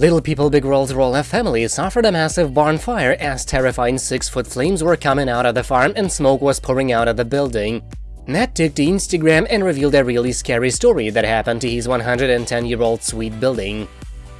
Little People Big World's Roloff family suffered a massive barn fire as terrifying six-foot flames were coming out of the farm and smoke was pouring out of the building. Matt took to Instagram and revealed a really scary story that happened to his 110-year-old sweet building.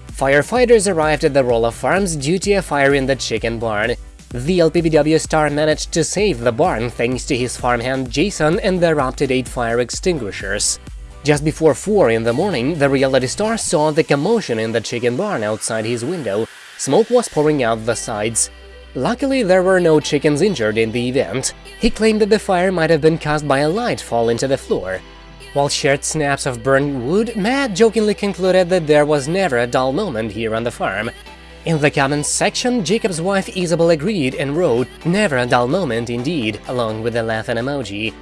Firefighters arrived at the Roloff Farms due to a fire in the chicken barn. The LPBW star managed to save the barn thanks to his farmhand Jason and their up-to-date fire extinguishers. Just before 4 in the morning, the reality star saw the commotion in the chicken barn outside his window. Smoke was pouring out the sides. Luckily, there were no chickens injured in the event. He claimed that the fire might have been caused by a light falling to the floor. While shared snaps of burned wood, Matt jokingly concluded that there was never a dull moment here on the farm. In the comments section, Jacob's wife Isabel agreed and wrote, never a dull moment indeed, along with a laughing emoji.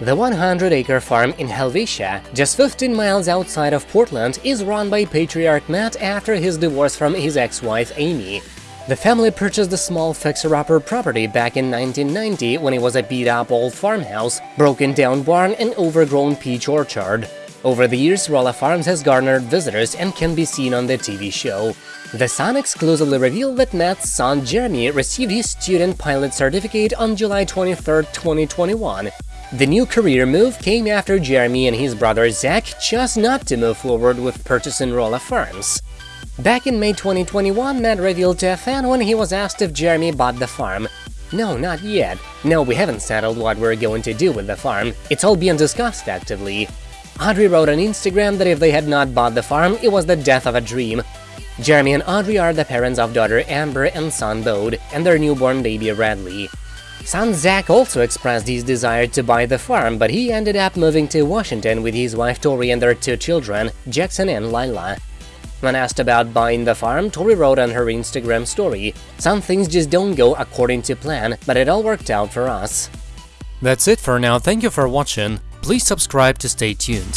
The 100-acre farm in Helvetia, just 15 miles outside of Portland, is run by patriarch Matt after his divorce from his ex-wife Amy. The family purchased the small fixer-upper property back in 1990 when it was a beat-up old farmhouse, broken-down barn and overgrown peach orchard. Over the years, Roloff Farms has garnered visitors and can be seen on the TV show. The Sun exclusively revealed that Matt's son Jeremy received his student pilot certificate on July 23, 2021, the new career move came after Jeremy and his brother Zach chose not to move forward with purchasing Roloff Farms. Back in May 2021, Matt revealed to a fan when he was asked if Jeremy bought the farm. No, not yet. No, we haven't settled what we're going to do with the farm. It's all being discussed actively. Audrey wrote on Instagram that if they had not bought the farm, it was the death of a dream. Jeremy and Audrey are the parents of daughter Ember and son Bode, and their newborn baby Radley. Son Zach also expressed his desire to buy the farm, but he ended up moving to Washington with his wife Tori and their two children, Jackson and Lilah. When asked about buying the farm, Tori wrote on her Instagram story, Some things just don't go according to plan, but it all worked out for us. That's it for now, thank you for watching, please subscribe to stay tuned.